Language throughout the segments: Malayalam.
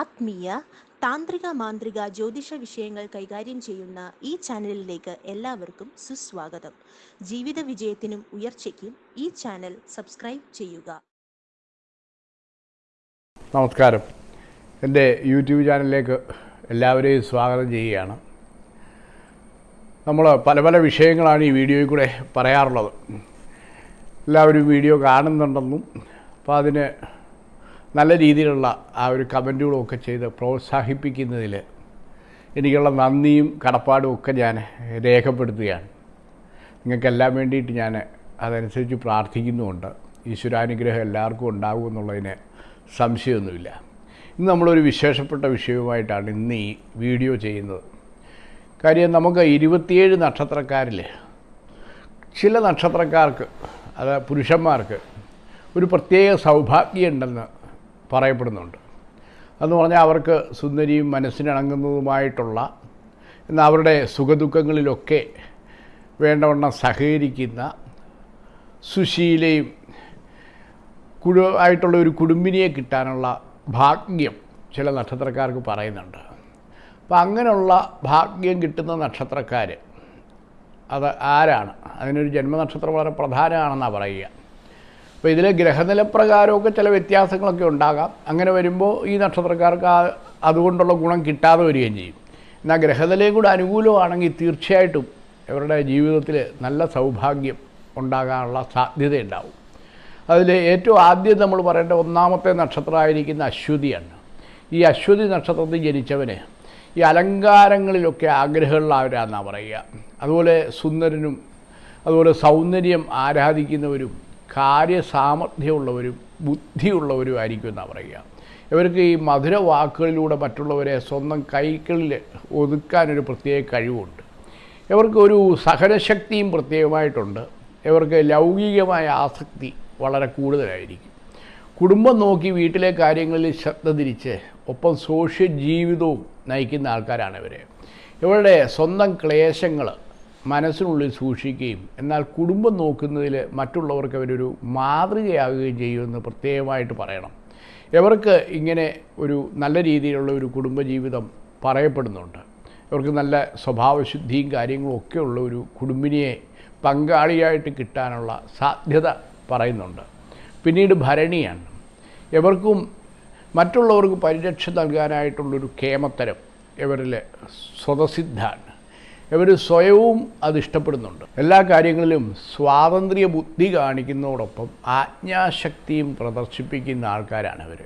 ആത്മീയ താന്ത്രിക മാന്ത്രിക ജ്യോതിഷ വിഷയങ്ങൾ കൈകാര്യം ചെയ്യുന്ന ഈ ചാനലിലേക്ക് എല്ലാവർക്കും സുസ്വാഗതം. ജീവിത വിജയത്തിനും ഉയർച്ചയ്ക്കും ഈ ചാനൽ സബ്സ്ക്രൈബ് ചെയ്യുക. നമസ്കാരം. എന്റെ യൂട്യൂബ് ചാനലിലേക്ക് എല്ലാവരെയും സ്വാഗതം ചെയ്യുകയാണ്. നമ്മൾ പല പല വിഷയങ്ങളാണ് ഈ വീഡിയോയിൽ കൂടെ പറയാറുള്ളത്. എല്ലാവരും വീഡിയോ കാണുന്നുണ്ടെന്നും അപ്പോൾ അതിന് നല്ല രീതിയിലുള്ള ആ ഒരു കമന്റുകളും ഒക്കെ ചെയ്ത് പ്രോത്സാഹിപ്പിക്കുന്നതിൽ എനിക്കുള്ള നന്ദിയും കടപ്പാടും ഒക്കെ ഞാൻ രേഖപ്പെടുത്തുകയാണ്. നിങ്ങൾക്കെല്ലാം വേണ്ടിയിട്ട് ഞാൻ അതനുസരിച്ച് പ്രാർത്ഥിക്കുന്നുമുണ്ട്. ഈശ്വരാനുഗ്രഹം എല്ലാവർക്കും ഉണ്ടാകുമെന്നുള്ളതിന് സംശയമൊന്നുമില്ല. ഇന്ന് നമ്മളൊരു വിശേഷപ്പെട്ട വിഷയവുമായിട്ടാണ് ഇന്ന് ഈ വീഡിയോ ചെയ്യുന്നത്. കാര്യം നമുക്ക് ഇരുപത്തിയേഴ് നക്ഷത്രക്കാരിൽ ചില നക്ഷത്രക്കാർക്ക് അത് പുരുഷന്മാർക്ക് ഒരു പ്രത്യേക സൗഭാഗ്യമുണ്ടെന്ന് പറയപ്പെടുന്നുണ്ട്. എന്ന് പറഞ്ഞാൽ അവർക്ക് സുന്ദരിയും മനസ്സിനിണങ്ങുന്നതുമായിട്ടുള്ള എന്നാൽ അവരുടെ സുഖദുഃഖങ്ങളിലൊക്കെ വേണ്ടവണ്ണം സഹകരിക്കുന്ന സുശീലയും കുടു ആയിട്ടുള്ള ഒരു കുടുംബിനിയെ കിട്ടാനുള്ള ഭാഗ്യം ചില നക്ഷത്രക്കാർക്ക് പറയുന്നുണ്ട്. അപ്പം അങ്ങനെയുള്ള ഭാഗ്യം കിട്ടുന്ന നക്ഷത്രക്കാർ അത് ആരാണ്? അതിനൊരു ജന്മനക്ഷത്രം വളരെ പ്രധാനമാണെന്നാണ് പറയുക. അപ്പോൾ ഇതിൽ ഗ്രഹനിലപ്രകാരമൊക്കെ ചില വ്യത്യാസങ്ങളൊക്കെ ഉണ്ടാകാം. അങ്ങനെ വരുമ്പോൾ ഈ നക്ഷത്രക്കാർക്ക് അതുകൊണ്ടുള്ള ഗുണം കിട്ടാതെ വരികയും ചെയ്യും. എന്നാൽ ഗ്രഹനിലയും കൂടെ അനുകൂലമാണെങ്കിൽ തീർച്ചയായിട്ടും ഇവരുടെ ജീവിതത്തിൽ നല്ല സൗഭാഗ്യം ഉണ്ടാകാനുള്ള സാധ്യതയുണ്ടാവും. അതിൽ ഏറ്റവും ആദ്യം നമ്മൾ പറയേണ്ട ഒന്നാമത്തെ നക്ഷത്രമായിരിക്കുന്ന അശ്വതിയാണ്. ഈ അശ്വതി നക്ഷത്രത്തിൽ ജനിച്ചവന് ഈ അലങ്കാരങ്ങളിലൊക്കെ ആഗ്രഹമുള്ളവരാണെന്നാണ് പറയുക. അതുപോലെ സുന്ദരനും അതുപോലെ സൗന്ദര്യം ആരാധിക്കുന്നവരും കാര്യസാമർഥ്യമുള്ളവരും ബുദ്ധിയുള്ളവരും ആയിരിക്കും എന്നാണ് പറയുക. ഇവർക്ക് ഈ മധുര വാക്കുകളിലൂടെ മറ്റുള്ളവരെ സ്വന്തം കൈകളിൽ ഒതുക്കാനൊരു പ്രത്യേക കഴിവുണ്ട്. ഇവർക്ക് ഒരു സഹനശക്തിയും പ്രത്യേകമായിട്ടുണ്ട്. ഇവർക്ക് ലൗകികമായ ആസക്തി വളരെ കൂടുതലായിരിക്കും. കുടുംബം നോക്കി വീട്ടിലെ കാര്യങ്ങളിൽ ശ്രദ്ധ തിരിച്ച് ഒപ്പം സോഷ്യൽ ജീവിതവും നയിക്കുന്ന ആൾക്കാരാണ് ഇവർ ഇവരുടെ സ്വന്തം ക്ലേശങ്ങൾ മനസ്സിനുള്ളിൽ സൂക്ഷിക്കുകയും എന്നാൽ കുടുംബം നോക്കുന്നതിൽ മറ്റുള്ളവർക്ക് അവരൊരു മാതൃകയാകുകയും ചെയ്യുമെന്ന് പ്രത്യേകമായിട്ട് പറയണം. ഇവർക്ക് ഇങ്ങനെ ഒരു നല്ല രീതിയിലുള്ള ഒരു കുടുംബജീവിതം പറയപ്പെടുന്നുണ്ട്. ഇവർക്ക് നല്ല സ്വഭാവശുദ്ധിയും കാര്യങ്ങളും ഒക്കെ ഉള്ള ഒരു കുടുംബിനിയെ പങ്കാളിയായിട്ട് കിട്ടാനുള്ള സാധ്യത പറയുന്നുണ്ട്. പിന്നീട് ഭരണിയാണ്. ഇവർക്കും മറ്റുള്ളവർക്ക് പരിരക്ഷ നൽകാനായിട്ടുള്ളൊരു കേമത്തരം ഇവരിൽ സ്വതസിദ്ധാണ്. ഇവർ സ്വയവും അത് ഇഷ്ടപ്പെടുന്നുണ്ട്. എല്ലാ കാര്യങ്ങളിലും സ്വാതന്ത്ര്യ ബുദ്ധി കാണിക്കുന്നതോടൊപ്പം ആജ്ഞാശക്തിയും പ്രദർശിപ്പിക്കുന്ന ആൾക്കാരാണ് ഇവർ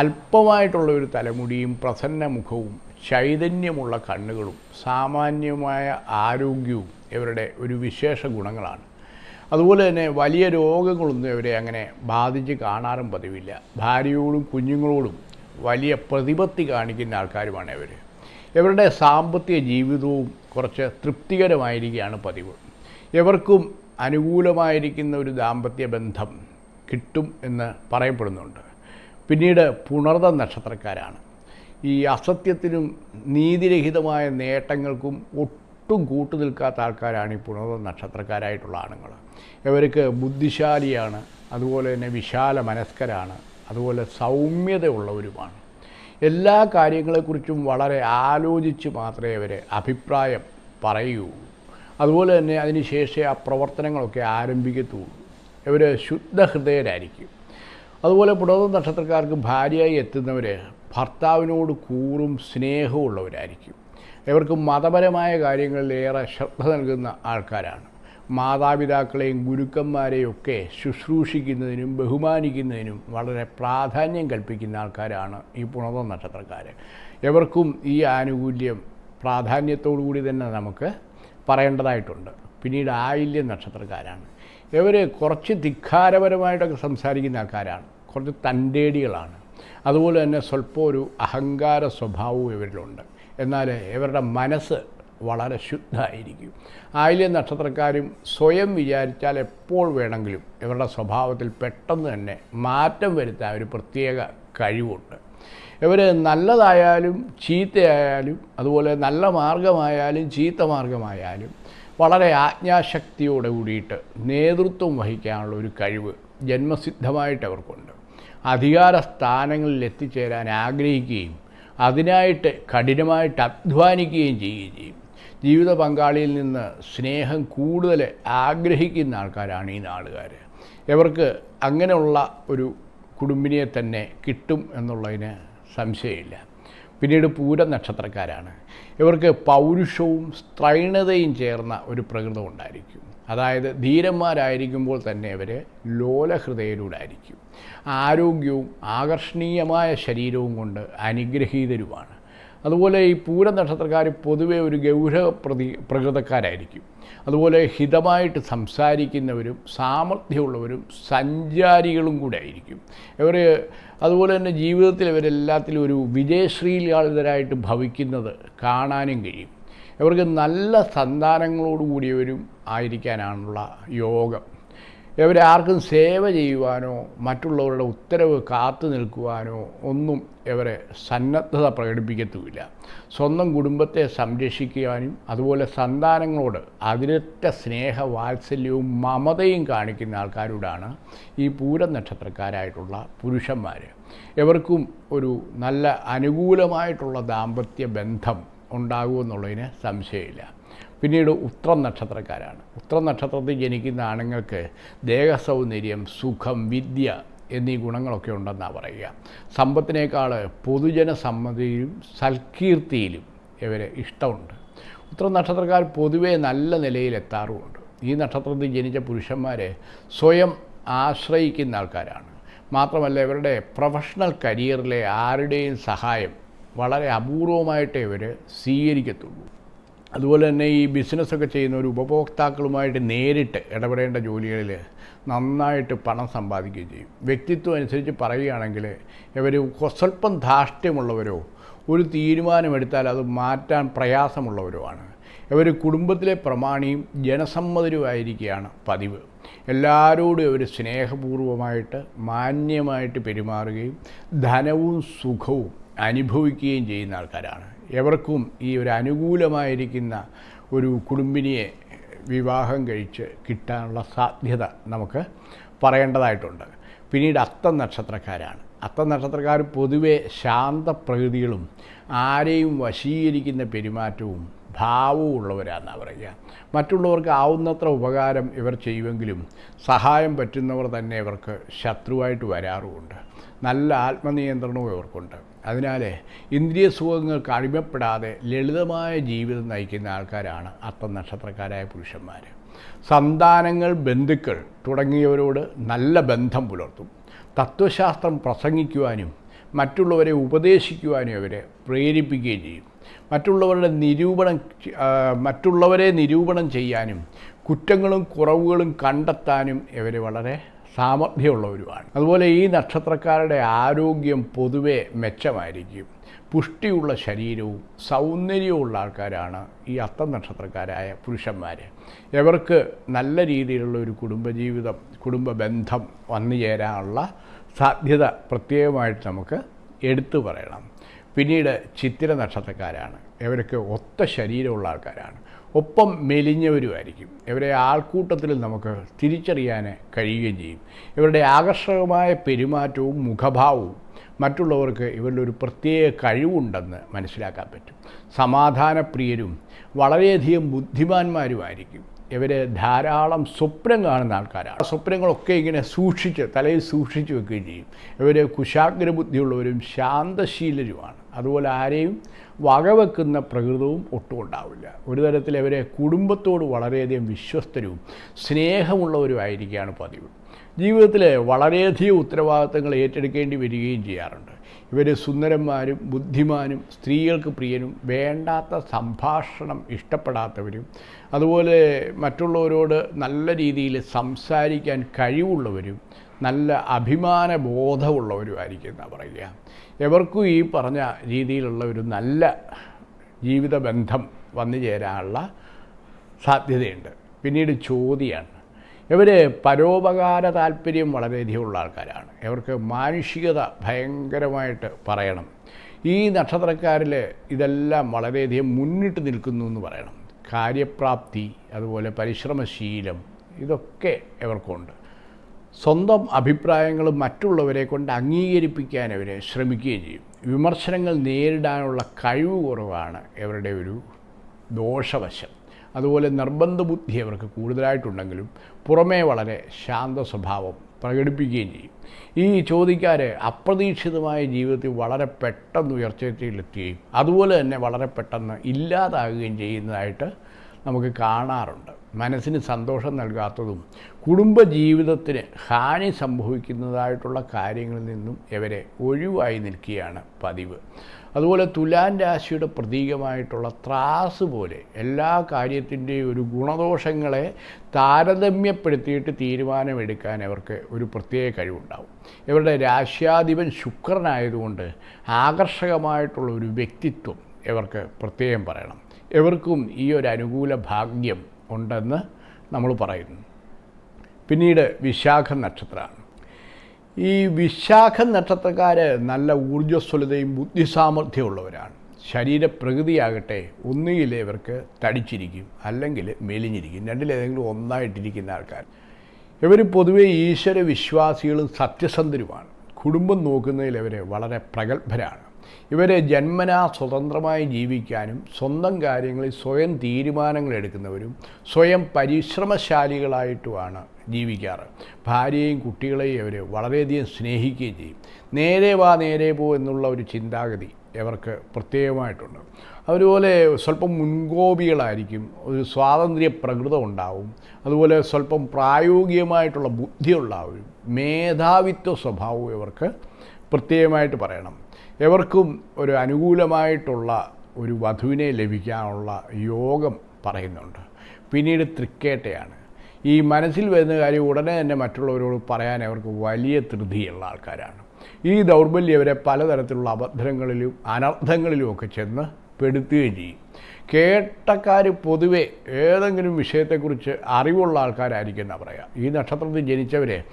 അല്പമായിട്ടുള്ള ഒരു തലമുടിയും പ്രസന്ന മുഖവും ചൈതന്യമുള്ള കണ്ണുകളും സാമാന്യമായ ആരോഗ്യവും ഇവരുടെ ഒരു വിശേഷ ഗുണങ്ങളാണ്. അതുപോലെ തന്നെ വലിയ രോഗങ്ങളൊന്നും ഇവരെ അങ്ങനെ ബാധിച്ച് കാണാറും പതിവില്ല. ഭാര്യയോടും കുഞ്ഞുങ്ങളോടും വലിയ പ്രതിപത്തി കാണിക്കുന്ന ആൾക്കാരുമാണ് ഇവർ ഇവരുടെ സാമ്പത്തിക ജീവിതവും കുറച്ച് തൃപ്തികരമായിരിക്കുകയാണ് പതിവ്. ഇവർക്കും അനുകൂലമായിരിക്കുന്ന ഒരു ദാമ്പത്യ ബന്ധം കിട്ടും എന്ന് പറയപ്പെടുന്നുണ്ട്. പിന്നീട് പുണർത നക്ഷത്രക്കാരാണ്. ഈ അസത്യത്തിനും നീതിരഹിതമായ നേട്ടങ്ങൾക്കും ഒട്ടും കൂട്ടു നിൽക്കാത്ത ആൾക്കാരാണ് ഈ പുണർത നക്ഷത്രക്കാരായിട്ടുള്ള ആണുങ്ങൾ. ഇവർക്ക് ബുദ്ധിശാലിയാണ് അതുപോലെ തന്നെ വിശാല മനസ്കരാണ് അതുപോലെ സൗമ്യതയുള്ളവരുമാണ്. എല്ലാ കാര്യങ്ങളെക്കുറിച്ചും വളരെ ആലോചിച്ച് മാത്രമേ അവർ അഭിപ്രായം പറയൂ. അതുപോലെ തന്നെ അതിന് ശേഷം ആ പ്രവർത്തനങ്ങളൊക്കെ ആരംഭിക്കത്തുള്ളൂ. ഇവർ ശുദ്ധഹൃദയരായിരിക്കും അതുപോലെ പുണർന്ന നക്ഷത്രക്കാർക്ക് ഭാര്യയായി എത്തുന്നവർ ഭർത്താവിനോട് കൂറും സ്നേഹവും ഉള്ളവരായിരിക്കും ഇവർക്ക് മതപരമായ കാര്യങ്ങളിൽ ഏറെ ശ്രദ്ധ നൽകുന്ന ആൾക്കാരാണ്. മാതാപിതാക്കളെയും ഗുരുക്കന്മാരെയും ഒക്കെ ശുശ്രൂഷിക്കുന്നതിനും ബഹുമാനിക്കുന്നതിനും വളരെ പ്രാധാന്യം കൽപ്പിക്കുന്ന ആൾക്കാരാണ് ഈ പുണത നക്ഷത്രക്കാർ. എവർക്കും ഈ ആനുകൂല്യം പ്രാധാന്യത്തോടു കൂടി തന്നെ നമുക്ക് പറയേണ്ടതായിട്ടുണ്ട്. പിന്നീട് ആയില്യം നക്ഷത്രക്കാരാണ്. ഇവർ കുറച്ച് ധിക്കാരപരമായിട്ടൊക്കെ സംസാരിക്കുന്ന ആൾക്കാരാണ്. കുറച്ച് തന്റേടികളാണ്. അതുപോലെ തന്നെ സ്വല്പം ഒരു അഹങ്കാര സ്വഭാവവും ഇവരിലുണ്ട്. എന്നാൽ ഇവരുടെ മനസ്സ് വളരെ ശുദ്ധമായിരിക്കും. ആയില്യ നക്ഷത്രക്കാരും സ്വയം വിചാരിച്ചാൽ എപ്പോൾ വേണമെങ്കിലും ഇവരുടെ സ്വഭാവത്തിൽ പെട്ടെന്ന് തന്നെ മാറ്റം വരുത്താൻ ഒരു പ്രത്യേക കഴിവുണ്ട്. ഇവർ നല്ലതായാലും ചീത്തയായാലും അതുപോലെ നല്ല മാർഗമായാലും ചീത്ത മാർഗമായാലും വളരെ ആജ്ഞാശക്തിയോടെ കൂടിയിട്ട് നേതൃത്വം വഹിക്കാനുള്ള ഒരു കഴിവ് ജന്മസിദ്ധമായിട്ട് അവർക്കുണ്ട്. അധികാര സ്ഥാനങ്ങളിൽ എത്തിച്ചേരാൻ ആഗ്രഹിക്കുകയും അതിനായിട്ട് കഠിനമായിട്ട് അധ്വാനിക്കുകയും ചെയ്യുകയും ചെയ്യും. ജീവിത പങ്കാളിയിൽ നിന്ന് സ്നേഹം കൂടുതൽ ആഗ്രഹിക്കുന്ന ആൾക്കാരാണ് ഈ നാളുകാർ ഇവർക്ക് അങ്ങനെയുള്ള ഒരു കുടുംബിനിയെ തന്നെ കിട്ടും എന്നുള്ളതിന് സംശയമില്ല. പിന്നീട് പൂര നക്ഷത്രക്കാരാണ്. ഇവർക്ക് പൗരുഷവും സ്ത്രൈണതയും ചേർന്ന ഒരു പ്രകൃതം ഉണ്ടായിരിക്കും. അതായത് ധീരന്മാരായിരിക്കുമ്പോൾ തന്നെ ഇവർ ലോലഹൃദയരൂടായിരിക്കും ആരോഗ്യവും ആകർഷണീയമായ ശരീരവും കൊണ്ട് അനുഗ്രഹീതരുമാണ്. അതുപോലെ ഈ പൂര നക്ഷത്രക്കാർ പൊതുവെ ഒരു ഗൗരവ പ്രതി പ്രകൃതക്കാരായിരിക്കും. അതുപോലെ ഹിതമായിട്ട് സംസാരിക്കുന്നവരും സാമർഥ്യമുള്ളവരും സഞ്ചാരികളും കൂടെ ആയിരിക്കും. ഇവർ അതുപോലെ തന്നെ ജീവിതത്തിൽ ഇവരെല്ലാത്തിലും ഒരു വിജയശ്രീലാളിതരായിട്ട് ഭവിക്കുന്നത് കാണാനും കഴിയും. ഇവർക്ക് നല്ല സന്താനങ്ങളോടുകൂടിയവരും ആയിരിക്കാനാണുള്ള യോഗം. ഇവരെ ആർക്കും സേവ ചെയ്യുവാനോ മറ്റുള്ളവരുടെ ഉത്തരവ് കാത്തു നിൽക്കുവാനോ ഒന്നും ഇവരെ സന്നദ്ധത പ്രകടിപ്പിക്കത്തുമില്ല. സ്വന്തം കുടുംബത്തെ സംരക്ഷിക്കുവാനും അതുപോലെ സന്താനങ്ങളോട് അതിരറ്റ സ്നേഹ വാത്സല്യവും മമതയും കാണിക്കുന്ന ആൾക്കാരോടാണ് ഈ പൂരം നക്ഷത്രക്കാരായിട്ടുള്ള പുരുഷന്മാർ ഇവർക്കും ഒരു നല്ല അനുകൂലമായിട്ടുള്ള ദാമ്പത്യ ബന്ധം ഉണ്ടാകുമെന്നുള്ളതിന് സംശയമില്ല. പിന്നീട് ഉത്രം നക്ഷത്രക്കാരാണ് ഉത്രം നക്ഷത്രത്തിൽ ജനിക്കുന്ന ആണുങ്ങൾക്ക് ദേഹസൗന്ദര്യം സുഖം വിദ്യ എന്നീ ഗുണങ്ങളൊക്കെ ഉണ്ടെന്നാണ് പറയുക. സമ്പത്തിനേക്കാൾ പൊതുജന സമ്മതിയിലും സൽകീർത്തിയിലും ഇവരെ ഇഷ്ടമുണ്ട്. ഉത്രം നക്ഷത്രക്കാർ പൊതുവേ നല്ല നിലയിലെത്താറുമുണ്ട്. ഈ നക്ഷത്രത്തിൽ ജനിച്ച പുരുഷന്മാരെ സ്വയം ആശ്രയിക്കുന്ന ആൾക്കാരാണ്. മാത്രമല്ല ഇവരുടെ പ്രൊഫഷണൽ കരിയറിലെ ആരുടെയും സഹായം വളരെ അപൂർവമായിട്ടേ ഇവർ സ്വീകരിക്കത്തുള്ളൂ. അതുപോലെ തന്നെ ഈ ബിസിനസ്സൊക്കെ ചെയ്യുന്ന ഒരു ഉപഭോക്താക്കളുമായിട്ട് നേരിട്ട് ഇടപെടേണ്ട ജോലികളിൽ നന്നായിട്ട് പണം സമ്പാദിക്കുകയും ചെയ്യും. വ്യക്തിത്വം അനുസരിച്ച് പറയുകയാണെങ്കിൽ ഇവർ സ്വല്പം ധാർഷ്ട്യമുള്ളവരോ ഒരു തീരുമാനമെടുത്താൽ അത് മാറ്റാൻ പ്രയാസമുള്ളവരോ ആണ്. ഇവർ കുടുംബത്തിലെ പ്രമാണിയും ജനസമ്മതരുമായിരിക്കുകയാണ് പതിവ്. എല്ലാവരോടും ഇവർ സ്നേഹപൂർവമായിട്ട് മാന്യമായിട്ട് പെരുമാറുകയും ധനവും സുഖവും അനുഭവിക്കുകയും ചെയ്യുന്ന ആൾക്കാരാണ്. എവർക്കും ഈ ഒരു അനുകൂലമായിരിക്കുന്ന ഒരു കുടുംബിനിയെ വിവാഹം കഴിച്ച് കിട്ടാനുള്ള സാധ്യത നമുക്ക് പറയേണ്ടതായിട്ടുണ്ട്. പിന്നീട് അത്തം നക്ഷത്രക്കാരാണ്. അത്തം നക്ഷത്രക്കാർ പൊതുവെ ശാന്തപ്രകൃതികളും ആരെയും വശീകരിക്കുന്ന പെരുമാറ്റവും ഭാവവും ഉള്ളവരാണെന്നാണ് പറയുക. മറ്റുള്ളവർക്ക് ആവുന്നത്ര ഉപകാരം ഇവർ ചെയ്യുമെങ്കിലും സഹായം പറ്റുന്നവർ തന്നെ ഇവർക്ക് ശത്രുവായിട്ട് വരാറുമുണ്ട്. നല്ല ആത്മനിയന്ത്രണവും ഇവർക്കുണ്ട്. അതിനാൽ ഇന്ദ്രിയ സുഖങ്ങൾക്ക് അടിമപ്പെടാതെ ലളിതമായ ജീവിതം നയിക്കുന്ന ആൾക്കാരാണ് നക്ഷത്രക്കാരായ പുരുഷന്മാർ സന്താനങ്ങൾ ബന്ധുക്കൾ തുടങ്ങിയവരോട് നല്ല ബന്ധം പുലർത്തും. തത്വശാസ്ത്രം പ്രസംഗിക്കുവാനും മറ്റുള്ളവരെ ഉപദേശിക്കുവാനും അവരെ പ്രേരിപ്പിക്കുകയും ചെയ്യും. മറ്റുള്ളവരുടെ നിരൂപണം മറ്റുള്ളവരെ നിരൂപണം ചെയ്യാനും കുറ്റങ്ങളും കുറവുകളും കണ്ടെത്താനും ഇവർ വളരെ സാമർഥ്യമുള്ളവരുമാണ്. അതുപോലെ ഈ നക്ഷത്രക്കാരുടെ ആരോഗ്യം പൊതുവെ മെച്ചമായിരിക്കും. പുഷ്ടിയുള്ള ശരീരവും സൗന്ദര്യവുമുള്ള ആൾക്കാരാണ് ഈ അത്തം നക്ഷത്രക്കാരായ പുരുഷന്മാർ ഇവർക്ക് നല്ല രീതിയിലുള്ള ഒരു കുടുംബജീവിതം കുടുംബ ബന്ധം വന്നു ചേരാനുള്ള സാധ്യത പ്രത്യേകമായിട്ട് നമുക്ക് എടുത്തു പറയണം. പിന്നീട് ചിത്തിര നക്ഷത്രക്കാരാണ്. ഇവരൊക്കെ ഒത്ത ശരീരമുള്ള ആൾക്കാരാണ്. ഒപ്പം മെലിഞ്ഞവരുമായിരിക്കും. ഇവരെ ആൾക്കൂട്ടത്തിൽ നമുക്ക് തിരിച്ചറിയാൻ കഴിയുകയും ചെയ്യും. ഇവരുടെ ആകർഷകമായ പെരുമാറ്റവും മുഖഭാവവും മറ്റുള്ളവർക്ക് ഇവരിലൊരു പ്രത്യേക കഴിവുണ്ടെന്ന് മനസ്സിലാക്കാൻ പറ്റും. സമാധാനപ്രിയരും വളരെയധികം ബുദ്ധിമാന്മാരുമായിരിക്കും. ഇവർ ധാരാളം സ്വപ്നം കാണുന്ന ആൾക്കാരാണ്. സ്വപ്നങ്ങളൊക്കെ ഇങ്ങനെ സൂക്ഷിച്ച് തലയിൽ സൂക്ഷിച്ച് വെക്കുകയും ചെയ്യും. ഇവർ കുശാഗ്ര ബുദ്ധിയുള്ളവരും ശാന്തശീലരുമാണ്. അതുപോലെ ആരെയും വകവെക്കുന്ന പ്രകൃതവും ഒട്ടും ഉണ്ടാവില്ല. ഒരു തരത്തിൽ ഇവരെ കുടുംബത്തോട് വളരെയധികം വിശ്വസ്തരും സ്നേഹമുള്ളവരുമായിരിക്കുകയാണ് പതിവ്. ജീവിതത്തിൽ വളരെയധികം ഉത്തരവാദിത്തങ്ങൾ ഏറ്റെടുക്കേണ്ടി വരികയും ചെയ്യാറുണ്ട്. ഇവർ സുന്ദരന്മാരും ബുദ്ധിമാനും സ്ത്രീകൾക്ക് പ്രിയനും വേണ്ടാത്ത സംഭാഷണം ഇഷ്ടപ്പെടാത്തവരും അതുപോലെ മറ്റുള്ളവരോട് നല്ല രീതിയിൽ സംസാരിക്കാൻ കഴിവുള്ളവരും നല്ല അഭിമാന ബോധമുള്ളവരുമായിരിക്കും എന്നാണ് പറയുക. എവർക്കും ഈ പറഞ്ഞ രീതിയിലുള്ള ഒരു നല്ല ജീവിത ബന്ധം വന്നു ചേരാനുള്ള സാധ്യതയുണ്ട്. പിന്നീട് ചോദ്യമാണ് ഇവർ പരോപകാര താല്പര്യം വളരെയധികം ഉള്ള ആൾക്കാരാണ്. ഇവർക്ക് മാനുഷികത ഭയങ്കരമായിട്ട് പറയണം. ഈ നക്ഷത്രക്കാരിൽ ഇതെല്ലാം വളരെയധികം മുന്നിട്ട് നിൽക്കുന്നു എന്ന് പറയണം. കാര്യപ്രാപ്തി അതുപോലെ പരിശ്രമശീലം ഇതൊക്കെ ഇവർക്കുണ്ട്. സ്വന്തം അഭിപ്രായങ്ങൾ മറ്റുള്ളവരെ കൊണ്ട് അംഗീകരിപ്പിക്കാൻ അവർ ശ്രമിക്കുകയും ചെയ്യും. വിമർശനങ്ങൾ നേരിടാനുള്ള കഴിവ് കുറവാണ് ഇവരുടെ ഒരു ദോഷവശം. അതുപോലെ നിർബന്ധ ബുദ്ധി അവർക്ക് കൂടുതലായിട്ടുണ്ടെങ്കിലും പുറമേ വളരെ ശാന്ത സ്വഭാവം പ്രകടിപ്പിക്കുകയും ചെയ്യും. ഈ ചോദിക്കാർ അപ്രതീക്ഷിതമായ ജീവിതത്തിൽ വളരെ പെട്ടെന്ന് ഉയർച്ചയിലെത്തുകയും അതുപോലെ തന്നെ വളരെ പെട്ടെന്ന് ഇല്ലാതാകുകയും ചെയ്യുന്നതായിട്ട് നമുക്ക് കാണാറുണ്ട്. മനസ്സിന് സന്തോഷം നൽകാത്തതും കുടുംബജീവിതത്തിന് ഹാനി സംഭവിക്കുന്നതായിട്ടുള്ള കാര്യങ്ങളിൽ നിന്നും ഇവരെ ഒഴിവായി നിൽക്കുകയാണ് പതിവ്. അതുപോലെ തുലാൻ രാശിയുടെ പ്രതീകമായിട്ടുള്ള ത്രാസ് പോലെ എല്ലാ കാര്യത്തിന്റെയും ഒരു ഗുണദോഷങ്ങളെ താരതമ്യപ്പെടുത്തിയിട്ട് തീരുമാനമെടുക്കാൻ അവർക്ക് ഒരു പ്രത്യേക കഴിവുണ്ടാവും. ഇവരുടെ രാശ്യാധിപൻ ശുക്രനായതുകൊണ്ട് ആകർഷകമായിട്ടുള്ള ഒരു വ്യക്തിത്വം ഇവർക്ക് പ്രത്യേകം പറയണം. ഇവർക്കും ഈ ഒരു അനുകൂല ഭാഗ്യം ഉണ്ടെന്ന് നമ്മൾ പറയുന്നു. പിന്നീട് വിശാഖ നക്ഷത്രമാണ്. ഈ വിശാഖ നക്ഷത്രക്കാർ നല്ല ഊർജസ്വലതയും ബുദ്ധിസാമർഥ്യമുള്ളവരാണ്. ശരീരപ്രകൃതിയാകട്ടെ ഒന്നുകിൽ ഇവർക്ക് തടിച്ചിരിക്കും അല്ലെങ്കിൽ മെലിഞ്ഞിരിക്കും. രണ്ടിലേതെങ്കിലും ഒന്നായിട്ടിരിക്കുന്ന ആൾക്കാർ. ഇവർ പൊതുവെ ഈശ്വര വിശ്വാസികളും സത്യസന്ധരുമാണ്. കുടുംബം നോക്കുന്നതിൽ ഇവർ വളരെ പ്രഗത്ഭരാണ്. ഇവരെ ജന്മനാ സ്വതന്ത്രമായി ജീവിക്കാനും സ്വന്തം കാര്യങ്ങളിൽ സ്വയം തീരുമാനങ്ങൾ എടുക്കുന്നവരും സ്വയം പരിശ്രമശാലികളായിട്ടുമാണ് ജീവിക്കാറ്. ഭാര്യയും കുട്ടികളെയും അവർ വളരെയധികം സ്നേഹിക്കുകയും ചെയ്യും. നേരെ വാ നേരെ പോ എന്നുള്ള ഒരു ചിന്താഗതി ഇവർക്ക് പ്രത്യേകമായിട്ടുണ്ട്. അതുപോലെ സ്വല്പം മുൻകോപികളായിരിക്കും ഒരു സ്വാതന്ത്ര്യ പ്രകൃതം ഉണ്ടാവും അതുപോലെ സ്വല്പം പ്രായോഗികമായിട്ടുള്ള ബുദ്ധിയുള്ളവരും മേധാവിത്വ സ്വഭാവവും ഇവർക്ക് പ്രത്യേകമായിട്ട് പറയണം. എവർക്കും ഒരു അനുകൂലമായിട്ടുള്ള ഒരു വധുവിനെ ലഭിക്കാനുള്ള യോഗം പറയുന്നുണ്ട്. പിന്നീട് തൃക്കേട്ടയാണ്. ഈ മനസ്സിൽ വരുന്ന കാര്യം ഉടനെ തന്നെ മറ്റുള്ളവരോട് പറയാൻ അവർക്ക് വലിയ ധൃതിയുള്ള ആൾക്കാരാണ്. ഈ ദൗർബല്യം അവരെ പലതരത്തിലുള്ള അബദ്ധങ്ങളിലും അനർത്ഥങ്ങളിലും ഒക്കെ ചെന്ന് പെടുത്തുകയും ചെയ്യും. കേട്ടക്കാർ പൊതുവെ ഏതെങ്കിലും വിഷയത്തെക്കുറിച്ച് അറിവുള്ള ആൾക്കാരായിരിക്കും എന്നാണ് പറയുക ഈ നക്ഷത്രത്തിൽ ജനിച്ചവരെ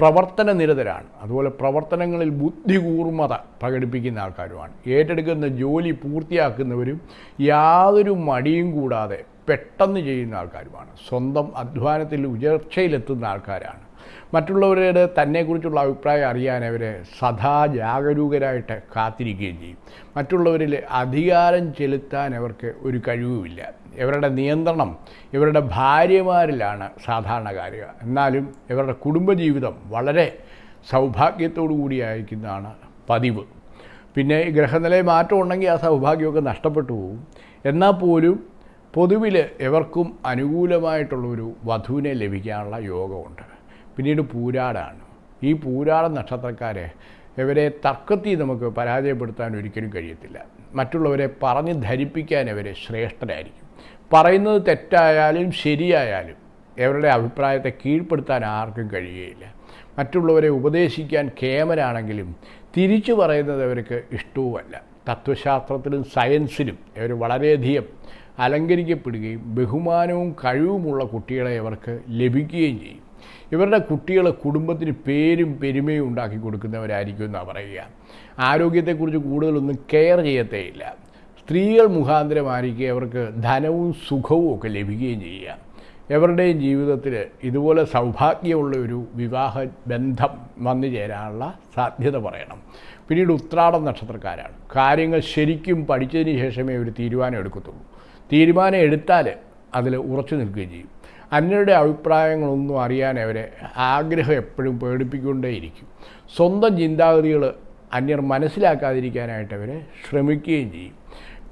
പ്രവർത്തന നിരതരാണ് അതുപോലെ പ്രവർത്തനങ്ങളിൽ ബുദ്ധികൂർമ്മത പ്രകടിപ്പിക്കുന്ന ആൾക്കാരുമാണ്. ഏറ്റെടുക്കുന്ന ജോലി പൂർത്തിയാക്കുന്നവരും യാതൊരു മടിയും കൂടാതെ പെട്ടെന്ന് ചെയ്യുന്ന ആൾക്കാരുമാണ്. സ്വന്തം അധ്വാനത്തിൽ ഉയർച്ചയിലെത്തുന്ന ആൾക്കാരാണ്. മറ്റുള്ളവരുടെ തന്നെക്കുറിച്ചുള്ള അഭിപ്രായം അറിയാൻ അവരെ സദാ ജാഗരൂകരായിട്ട് കാത്തിരിക്കുകയും ചെയ്യും. മറ്റുള്ളവരിൽ അധികാരം ചെലുത്താൻ അവർക്ക് ഒരു കഴിവുമില്ല. ഇവരുടെ നിയന്ത്രണം ഇവരുടെ ഭാര്യമാരിലാണ് സാധാരണ കാര്യം. എന്നാലും ഇവരുടെ കുടുംബജീവിതം വളരെ സൗഭാഗ്യത്തോടു കൂടിയായിരിക്കുന്നതാണ് പതിവ്. പിന്നെ ഗ്രഹനിലയിൽ മാറ്റം ഉണ്ടെങ്കിൽ ആ സൗഭാഗ്യമൊക്കെ നഷ്ടപ്പെട്ടു പോകും. എന്നാൽ പോലും പൊതുവിൽ എവർക്കും അനുകൂലമായിട്ടുള്ളൊരു വധുവിനെ ലഭിക്കാനുള്ള യോഗമുണ്ട്. പിന്നീട് പൂരാടാണ്. ഈ പൂരാട നക്ഷത്രക്കാരെ ഇവരെ തർക്കത്തിൽ നമുക്ക് പരാജയപ്പെടുത്താൻ ഒരിക്കലും കഴിയത്തില്ല. മറ്റുള്ളവരെ പറഞ്ഞ് ധരിപ്പിക്കാൻ ഇവരെ ശ്രേഷ്ഠരായിരിക്കും. പറയുന്നത് തെറ്റായാലും ശരിയായാലും ഇവരുടെ അഭിപ്രായത്തെ കീഴ്പ്പെടുത്താൻ ആർക്കും കഴിയുകയില്ല. മറ്റുള്ളവരെ ഉപദേശിക്കാൻ കേമരാണെങ്കിലും തിരിച്ചു പറയുന്നത് അവർക്ക് ഇഷ്ടവുമല്ല. തത്വശാസ്ത്രത്തിലും സയൻസിലും ഇവർ വളരെയധികം അലങ്കരിക്കപ്പെടുകയും ബഹുമാനവും കഴിവുമുള്ള കുട്ടികളെ അവർക്ക് ലഭിക്കുകയും ചെയ്യും. ഇവരുടെ കുട്ടികളെ കുടുംബത്തിന് പേരും പെരുമയും ഉണ്ടാക്കി കൊടുക്കുന്നവരായിരിക്കും എന്നാണ് പറയുക. ആരോഗ്യത്തെക്കുറിച്ച് കൂടുതലൊന്നും കെയർ ചെയ്യത്തേയില്ല. സ്ത്രീകൾ മുഖാന്തരമായിരിക്കും അവർക്ക് ധനവും സുഖവും ഒക്കെ ലഭിക്കുകയും ചെയ്യുക. എവരുടെയും ജീവിതത്തിൽ ഇതുപോലെ സൗഭാഗ്യമുള്ള ഒരു വിവാഹ ബന്ധം വന്നു ചേരാനുള്ള സാധ്യത പറയണം. പിന്നീട് ഉത്രാടം നക്ഷത്രക്കാരാണ്. കാര്യങ്ങൾ ശരിക്കും പഠിച്ചതിന് ശേഷമേ ഒരു തീരുമാനം എടുക്കത്തുള്ളൂ. തീരുമാനം എടുത്താൽ അതിൽ ഉറച്ചു നിൽക്കുകയും ചെയ്യും. അന്യരുടെ അഭിപ്രായങ്ങളൊന്നും അറിയാൻ അവരെ ആഗ്രഹം എപ്പോഴും പേടിപ്പിക്കൊണ്ടേയിരിക്കും. സ്വന്തം ചിന്താഗതികൾ അന്യർ മനസ്സിലാക്കാതിരിക്കാനായിട്ട് അവരെ ശ്രമിക്കുകയും ചെയ്യും.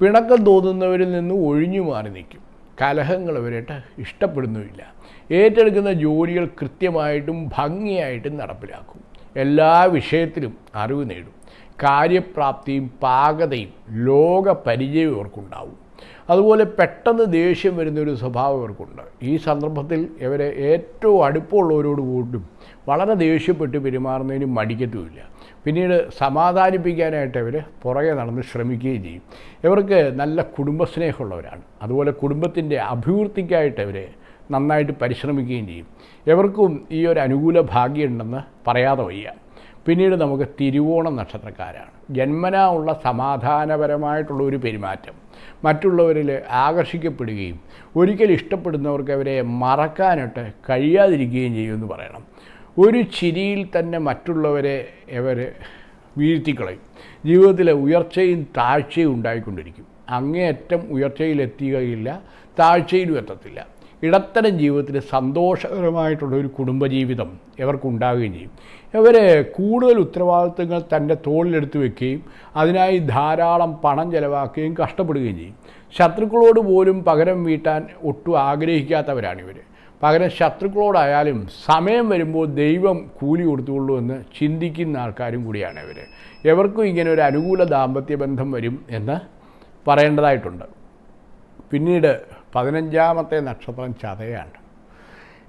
പിണക്കം തോന്നുന്നവരിൽ നിന്ന് ഒഴിഞ്ഞു മാറി നിൽക്കും. കലഹങ്ങൾ അവരായിട്ട് ഇഷ്ടപ്പെടുന്നുമില്ല. ഏറ്റെടുക്കുന്ന ജോലികൾ കൃത്യമായിട്ടും ഭംഗിയായിട്ടും നടപ്പിലാക്കും. എല്ലാ വിഷയത്തിലും അറിവ് നേടും. കാര്യപ്രാപ്തിയും പാകതയും ലോകപരിചയവും പരിചയവും ഇവർക്കുണ്ടാവും അതുപോലെ പെട്ടെന്ന് ദേഷ്യം വരുന്നൊരു സ്വഭാവം ഇവർക്കുണ്ട്. ഈ സന്ദർഭത്തിൽ ഇവരെ ഏറ്റവും അടുപ്പമുള്ളവരോട് കൂട്ടും വളരെ ദേഷ്യപ്പെട്ട് പെരുമാറുന്നതിന് മടിക്കത്തുമില്ല. പിന്നീട് സമാധാനിപ്പിക്കാനായിട്ട് ഇവർ പുറകെ നടന്ന് ശ്രമിക്കുകയും ചെയ്യും. ഇവർക്ക് നല്ല കുടുംബസ്നേഹമുള്ളവരാണ്. അതുപോലെ കുടുംബത്തിന്റെ അഭിവൃദ്ധിക്കായിട്ട് ഇവർ നന്നായിട്ട് പരിശ്രമിക്കുകയും ചെയ്യും. ഇവർക്കും ഈ ഒരു അനുകൂല ഭാഗ്യമുണ്ടെന്ന് പറയാതെ വയ്യ. പിന്നീട് നമുക്ക് തിരുവോണം നക്ഷത്രക്കാരാണ്. ജന്മനാ ഉള്ള സമാധാനപരമായിട്ടുള്ള ഒരു പെരുമാറ്റം. മറ്റുള്ളവരിൽ ആകർഷിക്കപ്പെടുകയും ഒരിക്കൽ ഇഷ്ടപ്പെടുന്നവർക്ക് അവരെ മറക്കാനായിട്ട് കഴിയാതിരിക്കുകയും ചെയ്യുമെന്ന് പറയണം. ഒരു ചിരിയിൽ തന്നെ മറ്റുള്ളവരെ ഇവർ വീഴ്ത്തിക്കളയും. ജീവിതത്തിലെ ഉയർച്ചയും താഴ്ചയും ഉണ്ടായിക്കൊണ്ടിരിക്കും. അങ്ങേയറ്റം ഉയർച്ചയിലെത്തുകയില്ല താഴ്ചയിലും എത്തത്തില്ല. ഇടത്തരം ജീവിതത്തിൽ സന്തോഷകരമായിട്ടുള്ള ഒരു കുടുംബജീവിതം ഇവർക്കുണ്ടാവുകയും ചെയ്യും. ഇവർ കൂടുതൽ ഉത്തരവാദിത്തങ്ങൾ തന്റെ തോളിലെടുത്ത് വെക്കുകയും അതിനായി ധാരാളം പണം ചെലവാക്കുകയും കഷ്ടപ്പെടുകയും ചെയ്യും. ശത്രുക്കളോട് പോലും പകരം വീട്ടാൻ ഒട്ടും ആഗ്രഹിക്കാത്തവരാണിവർ പകരം ശത്രുക്കളോടായാലും സമയം വരുമ്പോൾ ദൈവം കൂലി കൊടുത്തുകൊള്ളൂ എന്ന് ചിന്തിക്കുന്ന ആൾക്കാരും കൂടിയാണ് ഇവർ എവർക്കും ഇങ്ങനെ ഒരു അനുകൂല ദാമ്പത്യ ബന്ധം വരും എന്ന് പറയേണ്ടതായിട്ടുണ്ട്. പിന്നീട് പതിനഞ്ചാമത്തെ നക്ഷത്രം ചതയാണ്.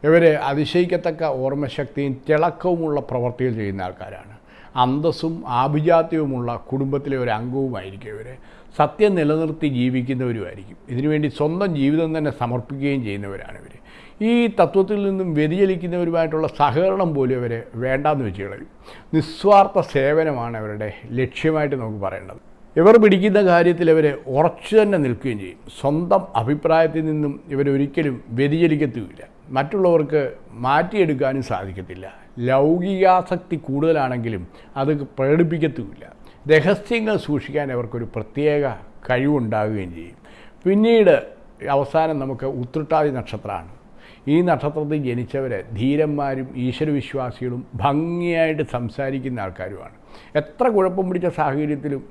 ഇവർ അതിശയിക്കത്തക്ക ഓർമ്മശക്തിയും തിളക്കവുമുള്ള പ്രവർത്തികൾ ചെയ്യുന്ന ആൾക്കാരാണ്. അന്തസ്സും ആഭിജാത്യവുമുള്ള കുടുംബത്തിലെ ഒരു അംഗവുമായിരിക്കും ഇവർ സത്യം നിലനിർത്തി ജീവിക്കുന്നവരുമായിരിക്കും. ഇതിനുവേണ്ടി സ്വന്തം ജീവിതം തന്നെ സമർപ്പിക്കുകയും ചെയ്യുന്നവരാണ് ഇവർ ഈ തത്വത്തിൽ നിന്നും വ്യതിചലിക്കുന്നവരുമായിട്ടുള്ള സഹകരണം പോലും അവർ വേണ്ടാന്ന് വെച്ച് കളയും. നിസ്വാർത്ഥ സേവനമാണ് അവരുടെ ലക്ഷ്യമായിട്ട് നമുക്ക് പറയേണ്ടത്. ഇവർ പിടിക്കുന്ന കാര്യത്തിൽ ഇവർ ഉറച്ചു തന്നെ നിൽക്കുകയും ചെയ്യും. സ്വന്തം അഭിപ്രായത്തിൽ നിന്നും ഇവരൊരിക്കലും വ്യതിചലിക്കത്തുമില്ല. മറ്റുള്ളവർക്ക് മാറ്റിയെടുക്കാനും സാധിക്കത്തില്ല. ലൗകികാസക്തി കൂടുതലാണെങ്കിലും അത് പ്രകടിപ്പിക്കത്തുമില്ല. രഹസ്യങ്ങൾ സൂക്ഷിക്കാൻ അവർക്കൊരു പ്രത്യേക കഴിവുണ്ടാകുകയും ചെയ്യും. പിന്നീട് അവസാനം നമുക്ക് ഉത്രട്ടാതി നക്ഷത്രമാണ്. ഈ നക്ഷത്രത്തിൽ ജനിച്ചവർ ധീരന്മാരും ഈശ്വരവിശ്വാസികളും ഭംഗിയായിട്ട് സംസാരിക്കുന്ന ആൾക്കാരുമാണ്. എത്ര കുഴപ്പം പിടിച്ച സാഹചര്യത്തിലും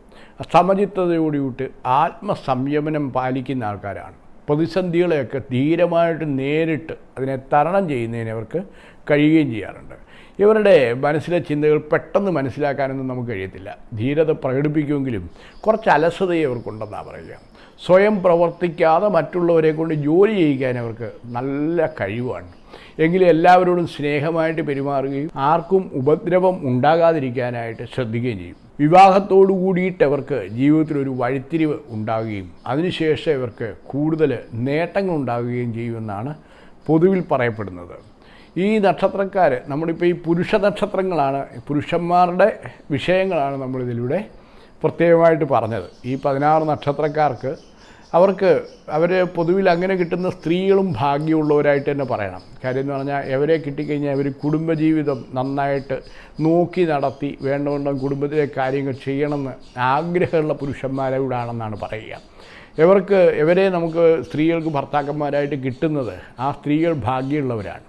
സമചിത്തതയോടുകൂട്ട് ആത്മസംയമനം പാലിക്കുന്ന ആൾക്കാരാണ്. പ്രതിസന്ധികളെയൊക്കെ ധീരമായിട്ട് നേരിട്ട് അതിനെ തരണം ചെയ്യുന്നതിന് അവർക്ക് കഴിയുകയും ചെയ്യാറുണ്ട്. ഇവരുടെ മനസ്സിലെ ചിന്തകൾ പെട്ടെന്ന് മനസ്സിലാക്കാനൊന്നും നമുക്ക് കഴിയത്തില്ല. ധീരത പ്രകടിപ്പിക്കുമെങ്കിലും കുറച്ച് അലസതയെ അവർക്കുണ്ടെന്നാണ് പറയുക. സ്വയം പ്രവർത്തിക്കാതെ മറ്റുള്ളവരെ കൊണ്ട് ജോലി ചെയ്യിക്കാൻ അവർക്ക് നല്ല കഴിവാണ്. എങ്കിലും എല്ലാവരോടും സ്നേഹമായിട്ട് പെരുമാറുകയും ആർക്കും ഉപദ്രവം ഉണ്ടാകാതിരിക്കാനായിട്ട് ശ്രദ്ധിക്കുകയും ചെയ്യും. വിവാഹത്തോടു കൂടിയിട്ട് അവർക്ക് ജീവിതത്തിലൊരു വഴിത്തിരിവ് ഉണ്ടാകുകയും അതിനുശേഷം ഇവർക്ക് കൂടുതൽ നേട്ടങ്ങൾ ഉണ്ടാകുകയും ചെയ്യുമെന്നാണ് പൊതുവിൽ പറയപ്പെടുന്നത്. ഈ നക്ഷത്രക്കാർ നമ്മളിപ്പോൾ ഈ പുരുഷ നക്ഷത്രങ്ങളാണ് പുരുഷന്മാരുടെ വിഷയങ്ങളാണ് നമ്മളിതിലൂടെ പ്രത്യേകമായിട്ട് പറഞ്ഞത്. ഈ പതിനാറ് നക്ഷത്രക്കാർക്ക് അവർക്ക് അവർ പൊതുവിൽ അങ്ങനെ കിട്ടുന്ന സ്ത്രീകളും ഭാഗ്യമുള്ളവരായിട്ട് തന്നെ പറയണം. കാര്യം എന്ന് പറഞ്ഞാൽ എവരെ കിട്ടിക്കഴിഞ്ഞാൽ അവർ കുടുംബജീവിതം നന്നായിട്ട് നോക്കി നടത്തി വേണ്ടവണ്ണം കുടുംബത്തിലെ കാര്യങ്ങൾ ചെയ്യണമെന്ന് ആഗ്രഹമുള്ള പുരുഷന്മാരോടാണെന്നാണ് പറയുക. ഇവർക്ക് ഇവരെ നമുക്ക് സ്ത്രീകൾക്ക് ഭർത്താക്കന്മാരായിട്ട് കിട്ടുന്നത് ആ സ്ത്രീകൾ ഭാഗ്യമുള്ളവരാണ്.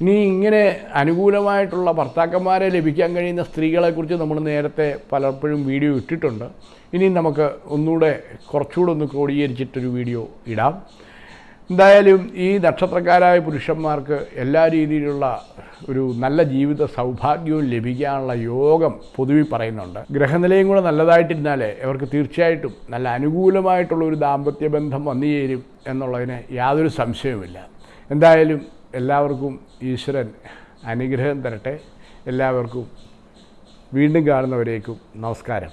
ഇനി ഇങ്ങനെ അനുകൂലമായിട്ടുള്ള ഭർത്താക്കന്മാരെ ലഭിക്കാൻ കഴിയുന്ന സ്ത്രീകളെക്കുറിച്ച് നമ്മൾ നേരത്തെ പലപ്പോഴും വീഡിയോ ഇട്ടിട്ടുണ്ട്. ഇനി നമുക്ക് ഒന്നുകൂടെ കുറച്ചുകൂടെ ഒന്ന് ക്രോഡീകരിച്ചിട്ടൊരു വീഡിയോ ഇടാം. എന്തായാലും ഈ നക്ഷത്രക്കാരായ പുരുഷന്മാർക്ക് എല്ലാ രീതിയിലുള്ള ഒരു നല്ല ജീവിത സൗഭാഗ്യവും ലഭിക്കാനുള്ള യോഗം പൊതുവിൽ പറയുന്നുണ്ട്. ഗ്രഹനിലയും കൂടെ നല്ലതായിട്ടിരുന്നാലേ അവർക്ക് തീർച്ചയായിട്ടും നല്ല അനുകൂലമായിട്ടുള്ള ഒരു ദാമ്പത്യ ബന്ധം വന്നു ചേരും എന്നുള്ളതിന് യാതൊരു സംശയവുമില്ല. എന്തായാലും എല്ലാവർക്കും ഈശ്വരൻ അനുഗ്രഹം തരട്ടെ. എല്ലാവർക്കും വീണ്ടും കാണുന്നവരേക്കും നമസ്കാരം.